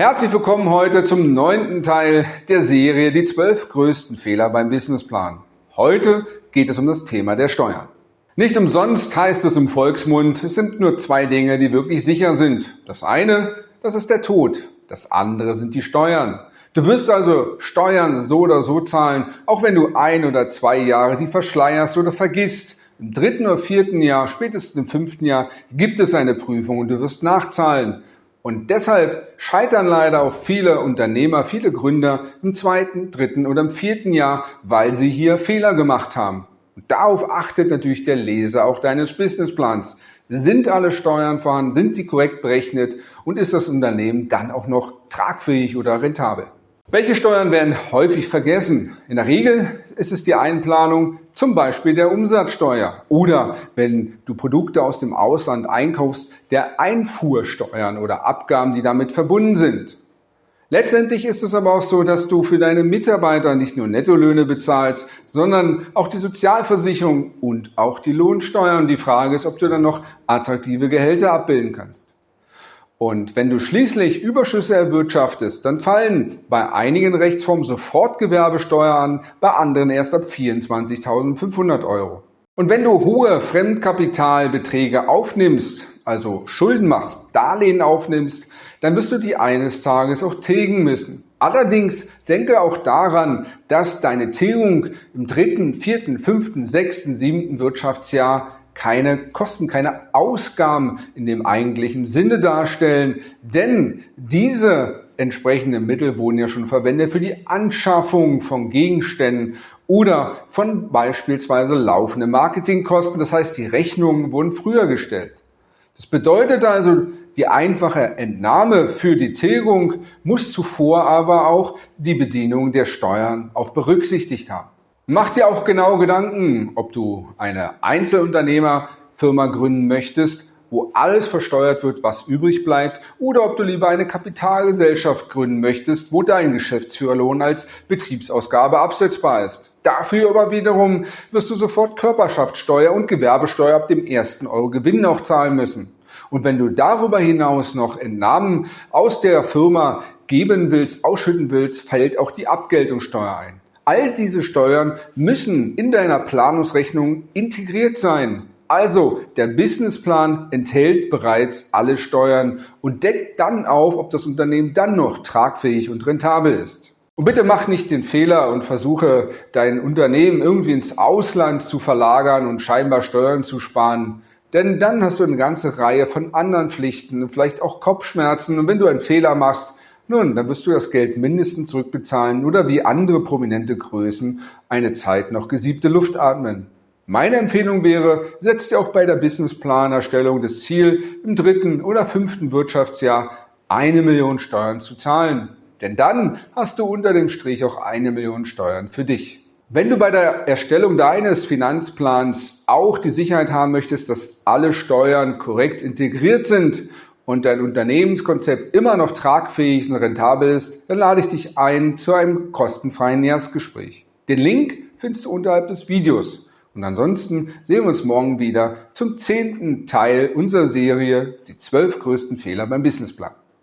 Herzlich willkommen heute zum neunten Teil der Serie Die zwölf größten Fehler beim Businessplan. Heute geht es um das Thema der Steuern. Nicht umsonst heißt es im Volksmund, es sind nur zwei Dinge, die wirklich sicher sind. Das eine, das ist der Tod. Das andere sind die Steuern. Du wirst also Steuern so oder so zahlen, auch wenn du ein oder zwei Jahre die verschleierst oder vergisst. Im dritten oder vierten Jahr, spätestens im fünften Jahr, gibt es eine Prüfung und du wirst nachzahlen. Und deshalb scheitern leider auch viele Unternehmer, viele Gründer im zweiten, dritten oder im vierten Jahr, weil sie hier Fehler gemacht haben. Und darauf achtet natürlich der Leser auch deines Businessplans. Sind alle Steuern vorhanden? Sind sie korrekt berechnet? Und ist das Unternehmen dann auch noch tragfähig oder rentabel? Welche Steuern werden häufig vergessen? In der Regel ist es die Einplanung zum Beispiel der Umsatzsteuer oder wenn du Produkte aus dem Ausland einkaufst, der Einfuhrsteuern oder Abgaben, die damit verbunden sind. Letztendlich ist es aber auch so, dass du für deine Mitarbeiter nicht nur Nettolöhne bezahlst, sondern auch die Sozialversicherung und auch die Lohnsteuern. Die Frage ist, ob du dann noch attraktive Gehälter abbilden kannst. Und wenn du schließlich Überschüsse erwirtschaftest, dann fallen bei einigen Rechtsformen sofort Gewerbesteuer an, bei anderen erst ab 24.500 Euro. Und wenn du hohe Fremdkapitalbeträge aufnimmst, also Schulden machst, Darlehen aufnimmst, dann wirst du die eines Tages auch tilgen müssen. Allerdings denke auch daran, dass deine Tilgung im dritten, vierten, fünften, sechsten, siebten Wirtschaftsjahr keine Kosten, keine Ausgaben in dem eigentlichen Sinne darstellen, denn diese entsprechenden Mittel wurden ja schon verwendet für die Anschaffung von Gegenständen oder von beispielsweise laufenden Marketingkosten. Das heißt, die Rechnungen wurden früher gestellt. Das bedeutet also, die einfache Entnahme für die Tilgung muss zuvor aber auch die Bedienung der Steuern auch berücksichtigt haben. Mach dir auch genau Gedanken, ob du eine Einzelunternehmerfirma gründen möchtest, wo alles versteuert wird, was übrig bleibt, oder ob du lieber eine Kapitalgesellschaft gründen möchtest, wo dein Geschäftsführerlohn als Betriebsausgabe absetzbar ist. Dafür aber wiederum wirst du sofort Körperschaftssteuer und Gewerbesteuer ab dem ersten Euro Gewinn auch zahlen müssen. Und wenn du darüber hinaus noch Entnahmen aus der Firma geben willst, ausschütten willst, fällt auch die Abgeltungssteuer ein. All diese Steuern müssen in deiner Planungsrechnung integriert sein. Also der Businessplan enthält bereits alle Steuern und deckt dann auf, ob das Unternehmen dann noch tragfähig und rentabel ist. Und bitte mach nicht den Fehler und versuche dein Unternehmen irgendwie ins Ausland zu verlagern und scheinbar Steuern zu sparen. Denn dann hast du eine ganze Reihe von anderen Pflichten, vielleicht auch Kopfschmerzen. Und wenn du einen Fehler machst, nun, dann wirst du das Geld mindestens zurückbezahlen oder wie andere prominente Größen eine Zeit noch gesiebte Luft atmen. Meine Empfehlung wäre, setz dir auch bei der Businessplanerstellung das Ziel, im dritten oder fünften Wirtschaftsjahr eine Million Steuern zu zahlen. Denn dann hast du unter dem Strich auch eine Million Steuern für dich. Wenn du bei der Erstellung deines Finanzplans auch die Sicherheit haben möchtest, dass alle Steuern korrekt integriert sind und dein Unternehmenskonzept immer noch tragfähig und rentabel ist, dann lade ich dich ein zu einem kostenfreien Erstgespräch. Den Link findest du unterhalb des Videos. Und ansonsten sehen wir uns morgen wieder zum zehnten Teil unserer Serie Die zwölf größten Fehler beim Businessplan.